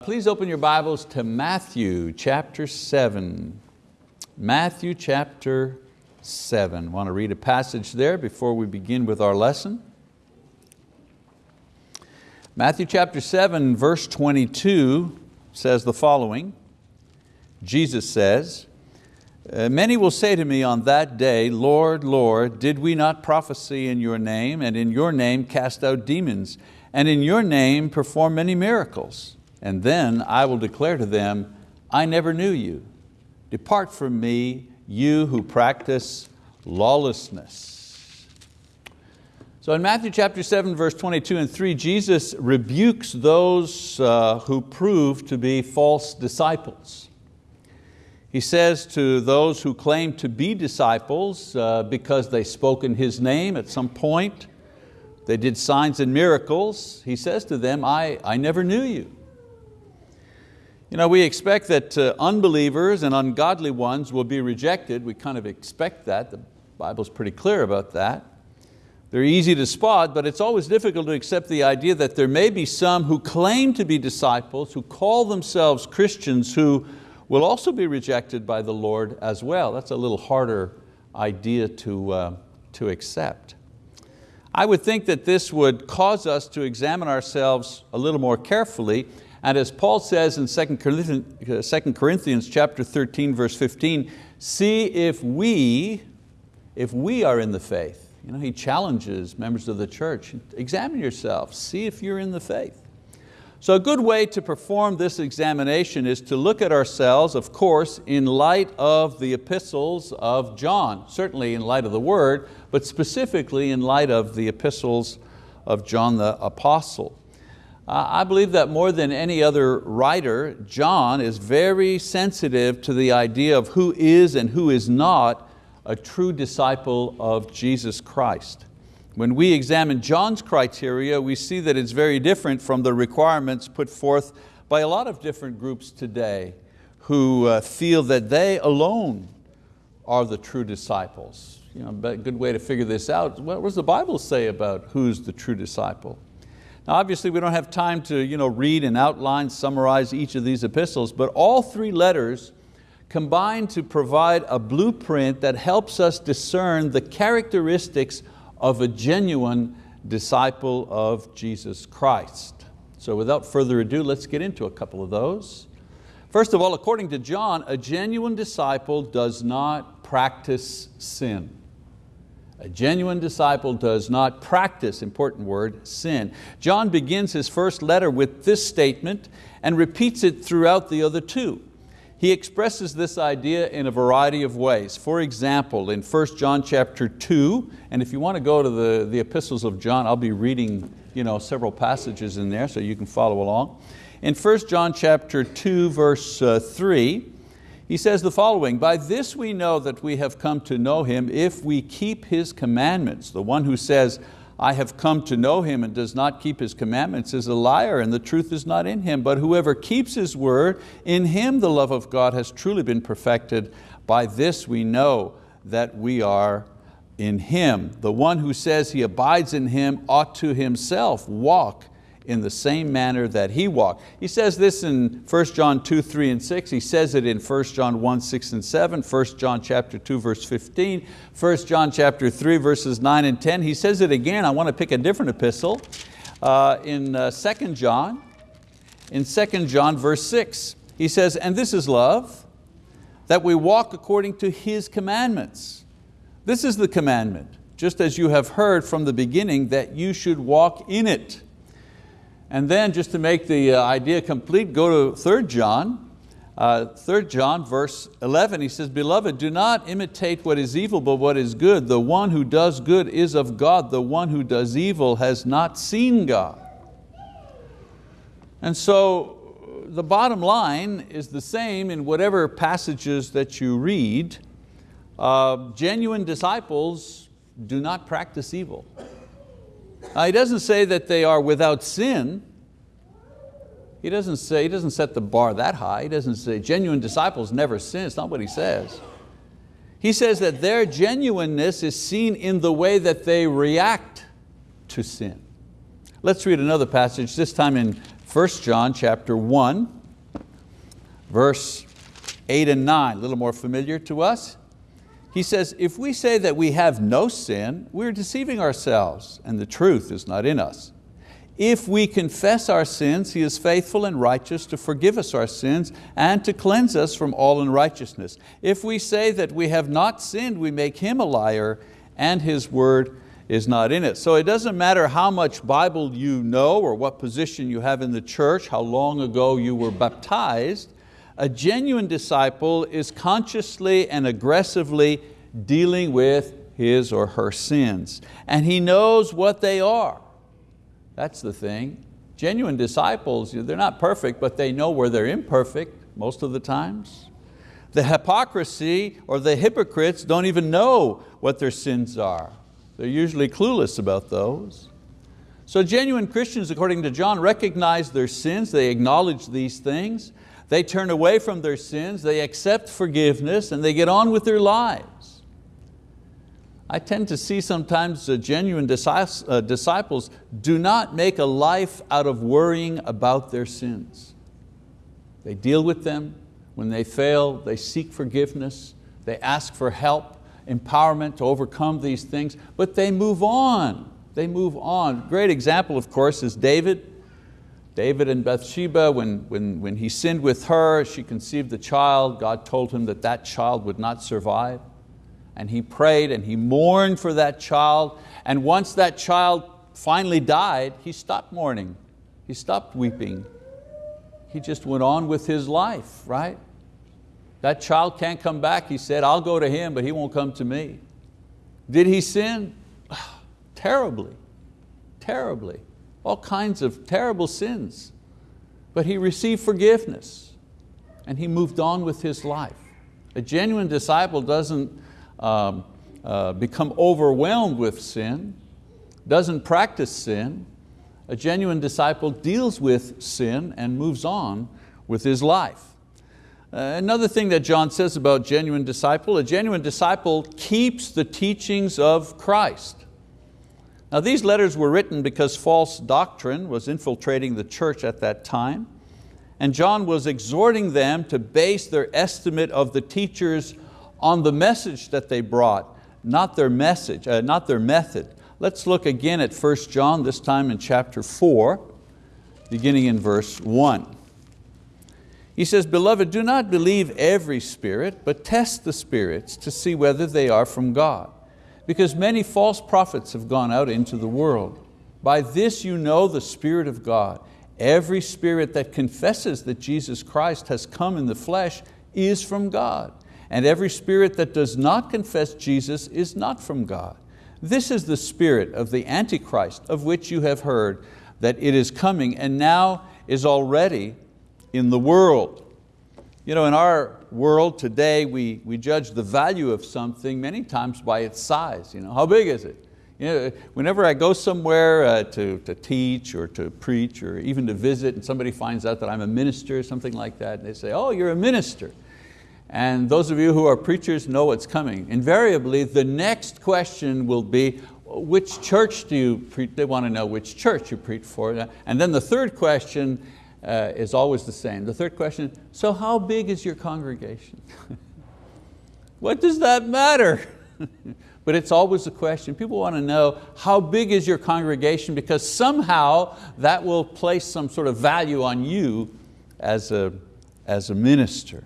Please open your Bibles to Matthew chapter 7. Matthew chapter 7. I want to read a passage there before we begin with our lesson. Matthew chapter 7 verse 22 says the following. Jesus says, uh, Many will say to me on that day, Lord, Lord, did we not prophesy in your name and in your name cast out demons and in your name perform many miracles? And then I will declare to them, I never knew you. Depart from me, you who practice lawlessness. So in Matthew chapter 7, verse 22 and 3, Jesus rebukes those uh, who prove to be false disciples. He says to those who claim to be disciples uh, because they spoke in His name at some point, they did signs and miracles, He says to them, I, I never knew you. You know, we expect that uh, unbelievers and ungodly ones will be rejected. We kind of expect that. The Bible's pretty clear about that. They're easy to spot, but it's always difficult to accept the idea that there may be some who claim to be disciples, who call themselves Christians, who will also be rejected by the Lord as well. That's a little harder idea to, uh, to accept. I would think that this would cause us to examine ourselves a little more carefully and as Paul says in 2 Corinthians, uh, 2 Corinthians chapter 13, verse 15, see if we, if we are in the faith. You know, he challenges members of the church, examine yourself, see if you're in the faith. So a good way to perform this examination is to look at ourselves, of course, in light of the epistles of John, certainly in light of the word, but specifically in light of the epistles of John the Apostle. I believe that more than any other writer, John is very sensitive to the idea of who is and who is not a true disciple of Jesus Christ. When we examine John's criteria, we see that it's very different from the requirements put forth by a lot of different groups today who uh, feel that they alone are the true disciples. You know, a good way to figure this out, what does the Bible say about who's the true disciple? Now obviously we don't have time to you know, read and outline, summarize each of these epistles, but all three letters combine to provide a blueprint that helps us discern the characteristics of a genuine disciple of Jesus Christ. So without further ado, let's get into a couple of those. First of all, according to John, a genuine disciple does not practice sin. A genuine disciple does not practice, important word, sin. John begins his first letter with this statement and repeats it throughout the other two. He expresses this idea in a variety of ways. For example, in 1 John chapter 2, and if you want to go to the, the epistles of John, I'll be reading you know, several passages in there so you can follow along. In 1 John chapter 2, verse uh, 3, he says the following, by this we know that we have come to know Him if we keep His commandments. The one who says, I have come to know Him and does not keep His commandments is a liar and the truth is not in him. But whoever keeps His word, in him the love of God has truly been perfected. By this we know that we are in Him. The one who says he abides in Him ought to himself walk in the same manner that he walked. He says this in 1 John 2, 3 and 6. He says it in 1 John 1, 6 and 7, 1 John chapter 2, verse 15, 1 John chapter 3, verses 9 and 10. He says it again, I want to pick a different epistle, uh, in uh, 2 John, in 2 John verse 6. He says, and this is love, that we walk according to His commandments. This is the commandment, just as you have heard from the beginning that you should walk in it. And then just to make the uh, idea complete, go to 3 John, uh, 3 John verse 11, he says, Beloved, do not imitate what is evil, but what is good. The one who does good is of God. The one who does evil has not seen God. And so the bottom line is the same in whatever passages that you read. Uh, genuine disciples do not practice evil. Uh, he doesn't say that they are without sin. He doesn't say, he doesn't set the bar that high. He doesn't say genuine disciples never sin. It's not what he says. He says that their genuineness is seen in the way that they react to sin. Let's read another passage, this time in 1 John chapter 1, verse 8 and 9, a little more familiar to us. He says, if we say that we have no sin, we're deceiving ourselves and the truth is not in us. If we confess our sins, He is faithful and righteous to forgive us our sins and to cleanse us from all unrighteousness. If we say that we have not sinned, we make Him a liar and His word is not in it. So it doesn't matter how much Bible you know or what position you have in the church, how long ago you were baptized, a genuine disciple is consciously and aggressively dealing with his or her sins. And he knows what they are. That's the thing. Genuine disciples, they're not perfect, but they know where they're imperfect most of the times. The hypocrisy or the hypocrites don't even know what their sins are. They're usually clueless about those. So genuine Christians, according to John, recognize their sins, they acknowledge these things, they turn away from their sins, they accept forgiveness, and they get on with their lives. I tend to see sometimes uh, genuine uh, disciples do not make a life out of worrying about their sins. They deal with them. When they fail, they seek forgiveness. They ask for help, empowerment to overcome these things, but they move on. They move on. Great example, of course, is David. David and Bathsheba, when, when, when he sinned with her, she conceived a child. God told him that that child would not survive and he prayed and he mourned for that child. And once that child finally died, he stopped mourning. He stopped weeping. He just went on with his life, right? That child can't come back, he said, I'll go to him, but he won't come to me. Did he sin? terribly, terribly. All kinds of terrible sins. But he received forgiveness and he moved on with his life. A genuine disciple doesn't um, uh, become overwhelmed with sin, doesn't practice sin. A genuine disciple deals with sin and moves on with his life. Uh, another thing that John says about genuine disciple, a genuine disciple keeps the teachings of Christ. Now these letters were written because false doctrine was infiltrating the church at that time, and John was exhorting them to base their estimate of the teachers on the message that they brought, not their message, uh, not their method. Let's look again at 1 John, this time in chapter 4, beginning in verse 1. He says, Beloved, do not believe every spirit, but test the spirits to see whether they are from God. Because many false prophets have gone out into the world. By this you know the Spirit of God. Every spirit that confesses that Jesus Christ has come in the flesh is from God and every spirit that does not confess Jesus is not from God. This is the spirit of the Antichrist of which you have heard that it is coming and now is already in the world. You know, in our world today, we, we judge the value of something many times by its size. You know, how big is it? You know, whenever I go somewhere uh, to, to teach or to preach or even to visit and somebody finds out that I'm a minister or something like that, and they say, oh, you're a minister. And those of you who are preachers know what's coming. Invariably, the next question will be, which church do you preach? They want to know which church you preach for. And then the third question uh, is always the same. The third question, so how big is your congregation? what does that matter? but it's always a question. People want to know how big is your congregation because somehow that will place some sort of value on you as a, as a minister.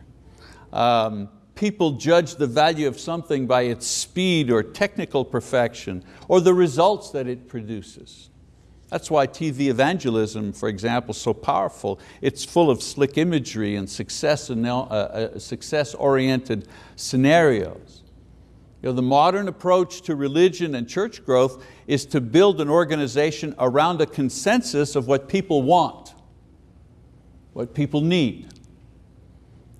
Um, people judge the value of something by its speed or technical perfection or the results that it produces. That's why TV evangelism, for example, is so powerful. It's full of slick imagery and success-oriented uh, uh, success scenarios. You know, the modern approach to religion and church growth is to build an organization around a consensus of what people want, what people need.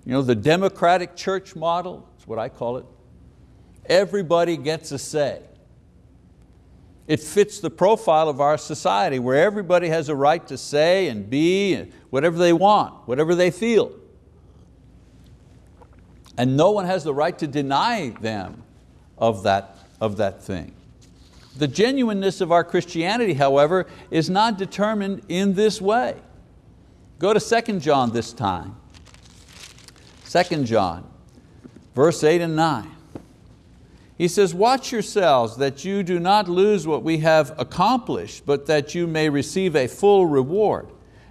You know, the democratic church model, that's what I call it. Everybody gets a say. It fits the profile of our society where everybody has a right to say and be whatever they want, whatever they feel. And no one has the right to deny them of that, of that thing. The genuineness of our Christianity, however, is not determined in this way. Go to 2 John this time. 2 John, verse 8 and 9. He says, watch yourselves that you do not lose what we have accomplished, but that you may receive a full reward.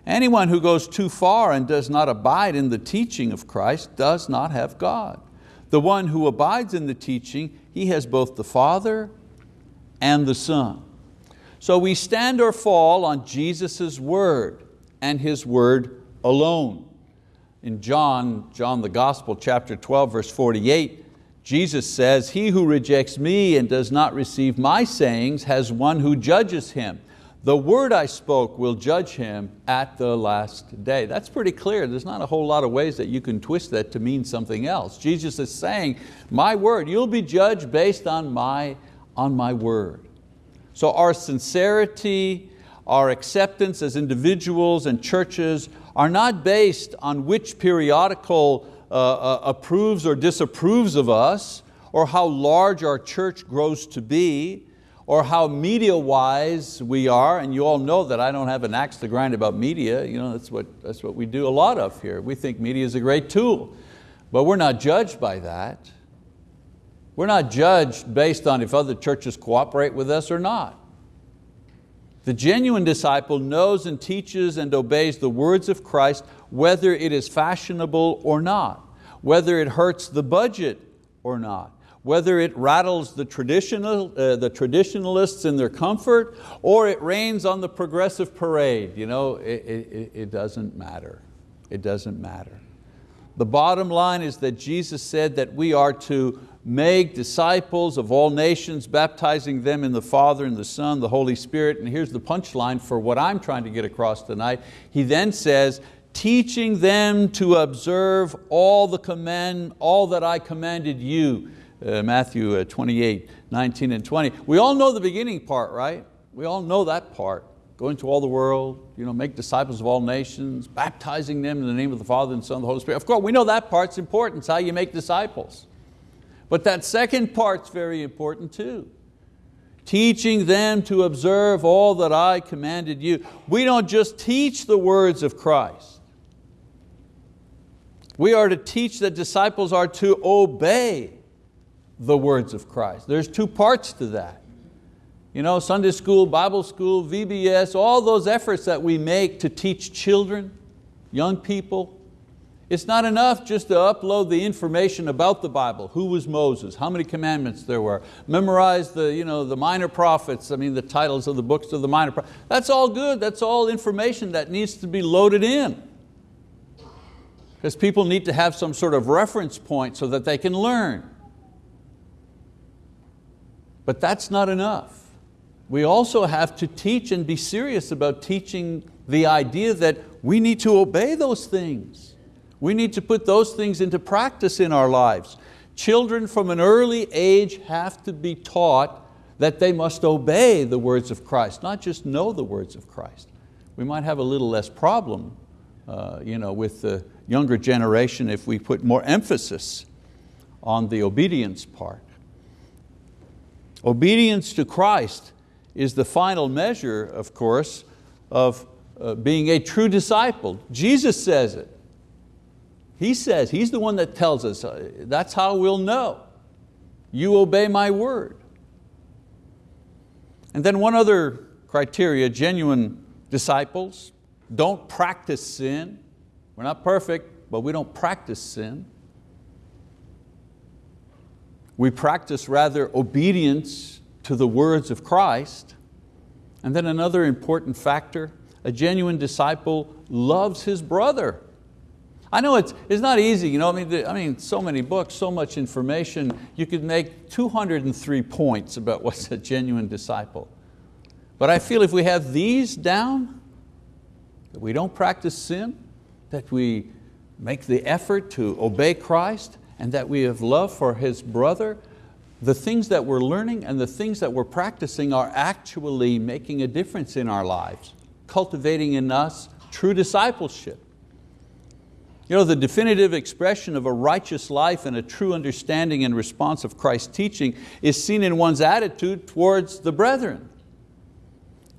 Anyone who goes too far and does not abide in the teaching of Christ does not have God. The one who abides in the teaching, he has both the Father and the Son. So we stand or fall on Jesus' word and His word alone. In John, John the Gospel, chapter 12, verse 48, Jesus says, he who rejects me and does not receive my sayings has one who judges him. The word I spoke will judge him at the last day. That's pretty clear. There's not a whole lot of ways that you can twist that to mean something else. Jesus is saying, my word, you'll be judged based on my, on my word. So our sincerity, our acceptance as individuals and churches are not based on which periodical uh, approves or disapproves of us, or how large our church grows to be, or how media-wise we are, and you all know that I don't have an axe to grind about media, you know, that's, what, that's what we do a lot of here. We think media is a great tool, but we're not judged by that. We're not judged based on if other churches cooperate with us or not. The genuine disciple knows and teaches and obeys the words of Christ whether it is fashionable or not, whether it hurts the budget or not, whether it rattles the, traditional, uh, the traditionalists in their comfort or it rains on the progressive parade. You know, it, it, it doesn't matter. It doesn't matter. The bottom line is that Jesus said that we are to make disciples of all nations, baptizing them in the Father and the Son, the Holy Spirit. And here's the punchline for what I'm trying to get across tonight. He then says, teaching them to observe all, the command, all that I commanded you. Uh, Matthew uh, 28, 19 and 20. We all know the beginning part, right? We all know that part. Go into all the world, you know, make disciples of all nations, baptizing them in the name of the Father and Son and the Holy Spirit. Of course, we know that part's important, it's how you make disciples. But that second part's very important too. Teaching them to observe all that I commanded you. We don't just teach the words of Christ. We are to teach that disciples are to obey the words of Christ. There's two parts to that. You know, Sunday school, Bible school, VBS, all those efforts that we make to teach children, young people, it's not enough just to upload the information about the Bible. Who was Moses? How many commandments there were? Memorize the, you know, the minor prophets, I mean the titles of the books of the minor prophets. That's all good, that's all information that needs to be loaded in. Because people need to have some sort of reference point so that they can learn. But that's not enough. We also have to teach and be serious about teaching the idea that we need to obey those things. We need to put those things into practice in our lives. Children from an early age have to be taught that they must obey the words of Christ, not just know the words of Christ. We might have a little less problem uh, you know, with the younger generation if we put more emphasis on the obedience part. Obedience to Christ is the final measure, of course, of uh, being a true disciple. Jesus says it. He says, He's the one that tells us, uh, that's how we'll know. You obey my word. And then one other criteria, genuine disciples don't practice sin. We're not perfect, but we don't practice sin. We practice rather obedience to the words of Christ. And then another important factor, a genuine disciple loves his brother. I know it's, it's not easy, you know, I mean, the, I mean, so many books, so much information, you could make 203 points about what's a genuine disciple. But I feel if we have these down, that we don't practice sin, that we make the effort to obey Christ, and that we have love for His brother, the things that we're learning and the things that we're practicing are actually making a difference in our lives, cultivating in us true discipleship. You know, the definitive expression of a righteous life and a true understanding and response of Christ's teaching is seen in one's attitude towards the brethren.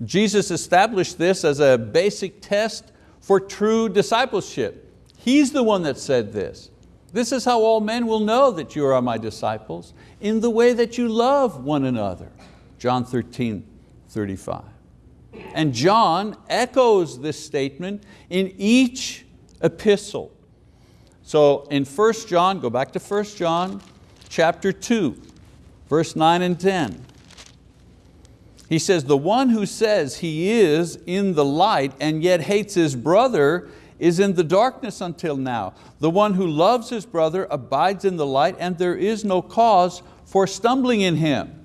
Jesus established this as a basic test for true discipleship. He's the one that said this. This is how all men will know that you are my disciples, in the way that you love one another. John 13, 35. And John echoes this statement in each epistle. So in 1 John, go back to 1 John chapter 2, verse 9 and 10. He says, the one who says he is in the light and yet hates his brother is in the darkness until now. The one who loves his brother abides in the light and there is no cause for stumbling in him.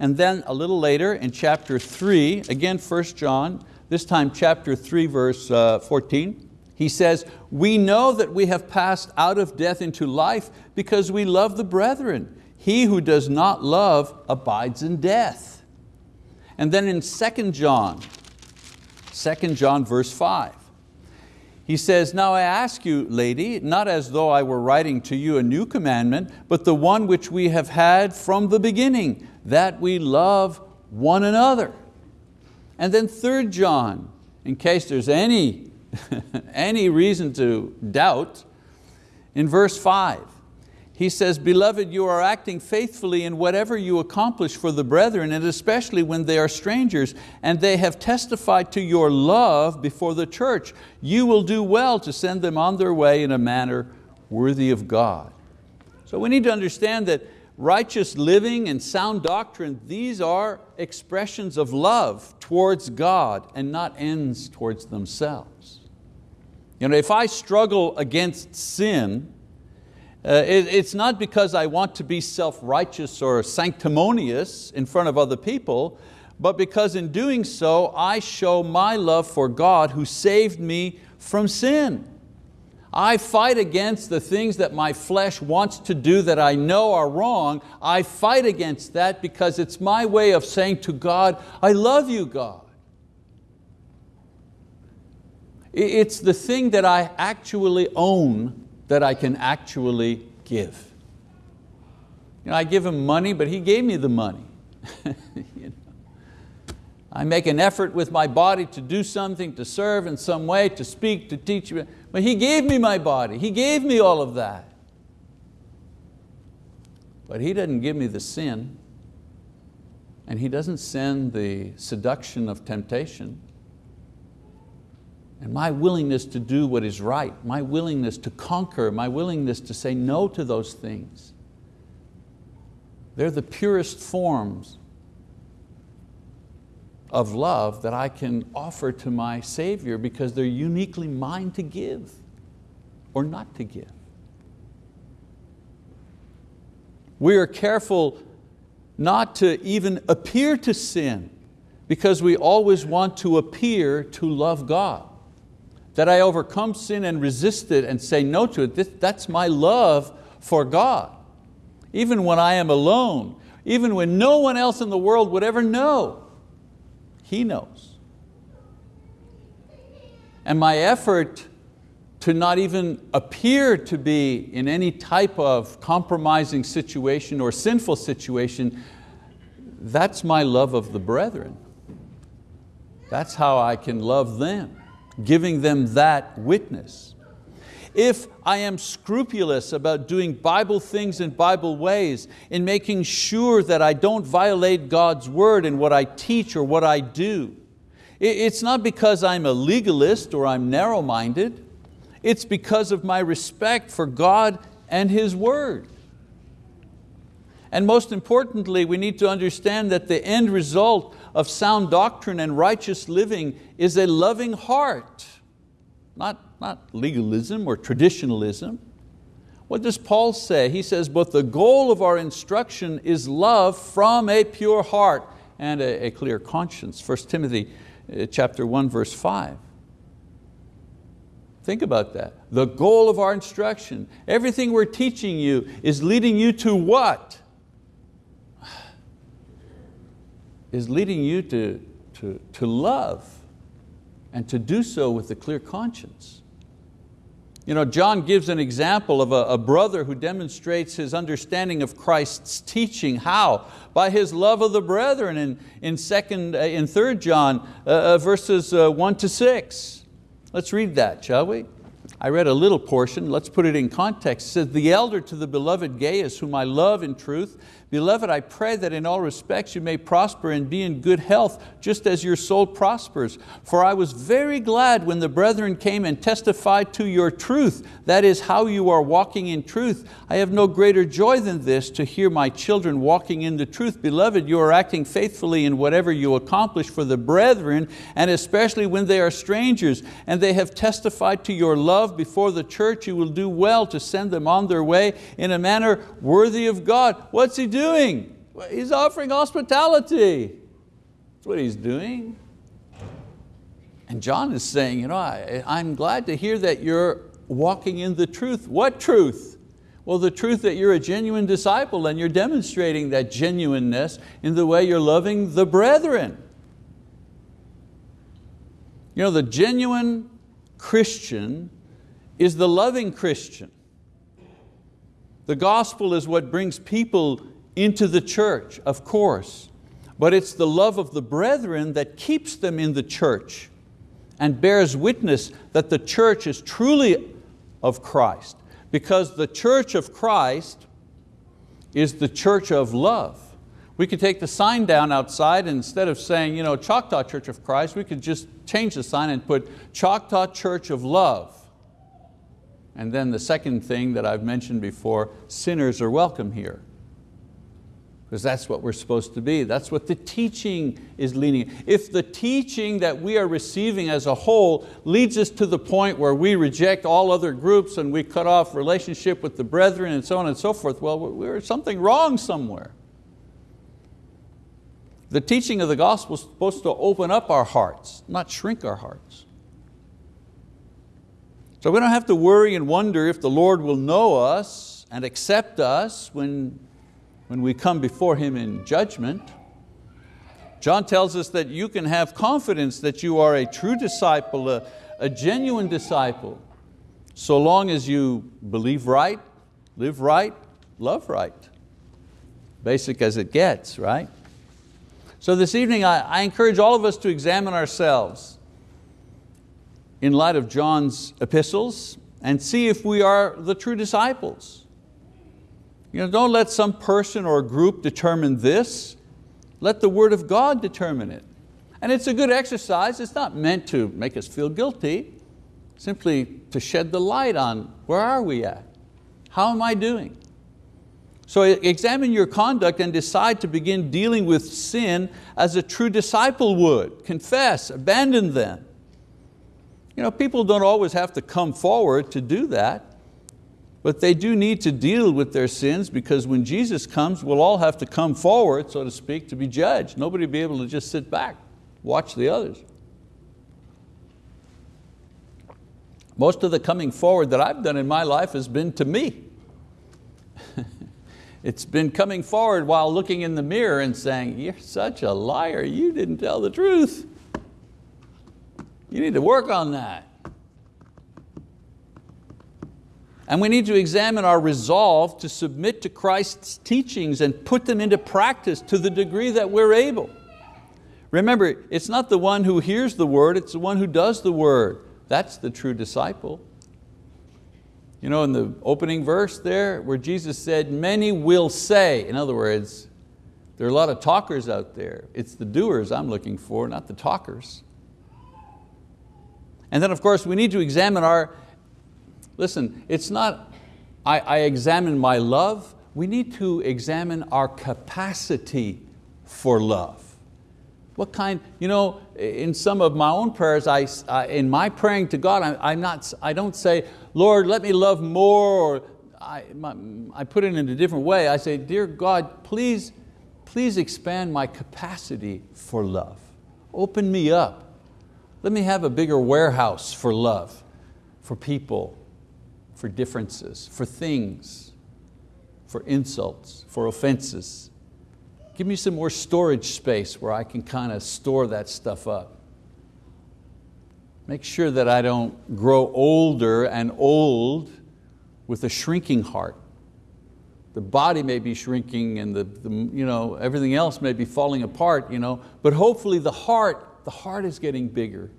And then a little later in chapter three, again 1 John, this time chapter three verse uh, 14, he says, we know that we have passed out of death into life because we love the brethren. He who does not love abides in death. And then in 2 John, 2 John verse five, he says, now I ask you, lady, not as though I were writing to you a new commandment, but the one which we have had from the beginning, that we love one another. And then 3 John, in case there's any, any reason to doubt, in verse five, he says, Beloved, you are acting faithfully in whatever you accomplish for the brethren, and especially when they are strangers, and they have testified to your love before the church. You will do well to send them on their way in a manner worthy of God. So we need to understand that righteous living and sound doctrine, these are expressions of love towards God and not ends towards themselves. You know, if I struggle against sin, uh, it, it's not because I want to be self-righteous or sanctimonious in front of other people, but because in doing so, I show my love for God who saved me from sin. I fight against the things that my flesh wants to do that I know are wrong. I fight against that because it's my way of saying to God, I love you, God. It's the thing that I actually own that I can actually give. You know, I give him money, but he gave me the money. you know? I make an effort with my body to do something, to serve in some way, to speak, to teach, but He gave me my body, He gave me all of that. But He doesn't give me the sin, and He doesn't send the seduction of temptation. And my willingness to do what is right, my willingness to conquer, my willingness to say no to those things, they're the purest forms of love that I can offer to my Savior because they're uniquely mine to give or not to give. We are careful not to even appear to sin because we always want to appear to love God that I overcome sin and resist it and say no to it, that's my love for God. Even when I am alone, even when no one else in the world would ever know, He knows. And my effort to not even appear to be in any type of compromising situation or sinful situation, that's my love of the brethren. That's how I can love them giving them that witness. If I am scrupulous about doing Bible things in Bible ways, in making sure that I don't violate God's word in what I teach or what I do, it's not because I'm a legalist or I'm narrow-minded, it's because of my respect for God and His word. And most importantly, we need to understand that the end result of sound doctrine and righteous living is a loving heart, not, not legalism or traditionalism. What does Paul say? He says, but the goal of our instruction is love from a pure heart and a, a clear conscience. 1 Timothy uh, chapter 1, verse 5. Think about that. The goal of our instruction, everything we're teaching you is leading you to what? Is leading you to, to, to love and to do so with a clear conscience. You know, John gives an example of a, a, brother who demonstrates his understanding of Christ's teaching. How? By his love of the brethren in, in, second, uh, in 3 John uh, uh, verses uh, 1 to 6. Let's read that, shall we? I read a little portion, let's put it in context. It says, the elder to the beloved Gaius, whom I love in truth, Beloved, I pray that in all respects you may prosper and be in good health, just as your soul prospers. For I was very glad when the brethren came and testified to your truth, that is how you are walking in truth. I have no greater joy than this, to hear my children walking in the truth. Beloved, you are acting faithfully in whatever you accomplish for the brethren, and especially when they are strangers, and they have testified to your love before the church, you will do well to send them on their way in a manner worthy of God. What's He doing? doing? He's offering hospitality. That's what he's doing. And John is saying, you know, I, I'm glad to hear that you're walking in the truth. What truth? Well, the truth that you're a genuine disciple and you're demonstrating that genuineness in the way you're loving the brethren. You know, the genuine Christian is the loving Christian. The gospel is what brings people into the church, of course, but it's the love of the brethren that keeps them in the church and bears witness that the church is truly of Christ because the church of Christ is the church of love. We could take the sign down outside and instead of saying you know, Choctaw Church of Christ, we could just change the sign and put Choctaw Church of Love. And then the second thing that I've mentioned before, sinners are welcome here because that's what we're supposed to be. That's what the teaching is leading. If the teaching that we are receiving as a whole leads us to the point where we reject all other groups and we cut off relationship with the brethren and so on and so forth, well, there's something wrong somewhere. The teaching of the gospel is supposed to open up our hearts, not shrink our hearts. So we don't have to worry and wonder if the Lord will know us and accept us when when we come before Him in judgment. John tells us that you can have confidence that you are a true disciple, a, a genuine disciple, so long as you believe right, live right, love right. Basic as it gets, right? So this evening I, I encourage all of us to examine ourselves in light of John's epistles and see if we are the true disciples. You know, don't let some person or group determine this. Let the word of God determine it. And it's a good exercise. It's not meant to make us feel guilty, simply to shed the light on where are we at? How am I doing? So examine your conduct and decide to begin dealing with sin as a true disciple would. Confess, abandon them. You know, people don't always have to come forward to do that. But they do need to deal with their sins because when Jesus comes, we'll all have to come forward, so to speak, to be judged. Nobody will be able to just sit back, watch the others. Most of the coming forward that I've done in my life has been to me. it's been coming forward while looking in the mirror and saying, you're such a liar, you didn't tell the truth. You need to work on that. And we need to examine our resolve to submit to Christ's teachings and put them into practice to the degree that we're able. Remember, it's not the one who hears the word, it's the one who does the word. That's the true disciple. You know, in the opening verse there, where Jesus said, many will say, in other words, there are a lot of talkers out there. It's the doers I'm looking for, not the talkers. And then of course we need to examine our Listen, it's not I, I examine my love, we need to examine our capacity for love. What kind, you know, in some of my own prayers, I, I in my praying to God, I, am not, I don't say, Lord, let me love more, or I, my, I put it in a different way. I say, dear God, please, please expand my capacity for love. Open me up. Let me have a bigger warehouse for love, for people, for differences, for things, for insults, for offenses. Give me some more storage space where I can kind of store that stuff up. Make sure that I don't grow older and old with a shrinking heart. The body may be shrinking and the, the, you know, everything else may be falling apart, you know, but hopefully the heart, the heart is getting bigger.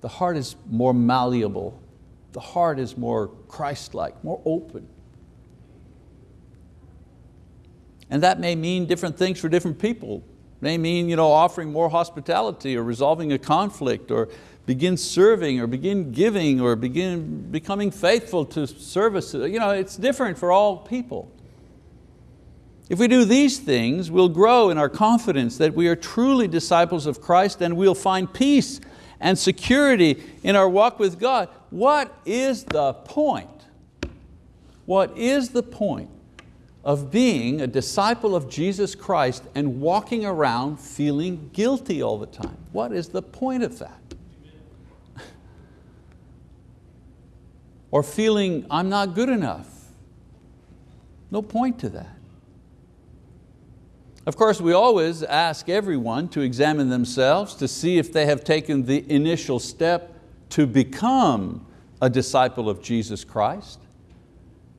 The heart is more malleable. The heart is more Christ-like, more open. And that may mean different things for different people. It may mean you know, offering more hospitality or resolving a conflict or begin serving or begin giving or begin becoming faithful to service. You know, it's different for all people. If we do these things, we'll grow in our confidence that we are truly disciples of Christ and we'll find peace and security in our walk with God. What is the point? What is the point of being a disciple of Jesus Christ and walking around feeling guilty all the time? What is the point of that? or feeling I'm not good enough. No point to that. Of course, we always ask everyone to examine themselves to see if they have taken the initial step to become a disciple of Jesus Christ.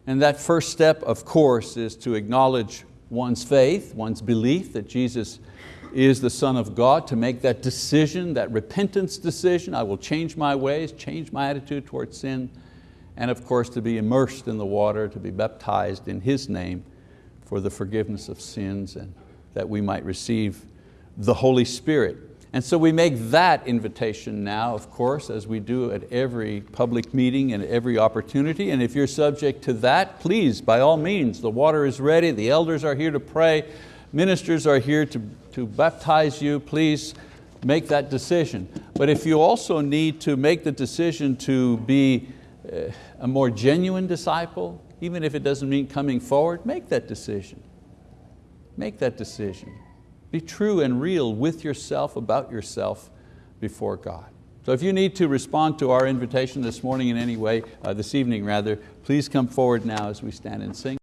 And that first step, of course, is to acknowledge one's faith, one's belief that Jesus is the Son of God, to make that decision, that repentance decision, I will change my ways, change my attitude towards sin, and of course to be immersed in the water, to be baptized in His name for the forgiveness of sins and that we might receive the Holy Spirit. And so we make that invitation now, of course, as we do at every public meeting and every opportunity. And if you're subject to that, please, by all means, the water is ready, the elders are here to pray, ministers are here to, to baptize you, please make that decision. But if you also need to make the decision to be uh, a more genuine disciple, even if it doesn't mean coming forward, make that decision. Make that decision. Be true and real with yourself, about yourself before God. So if you need to respond to our invitation this morning in any way, uh, this evening rather, please come forward now as we stand and sing.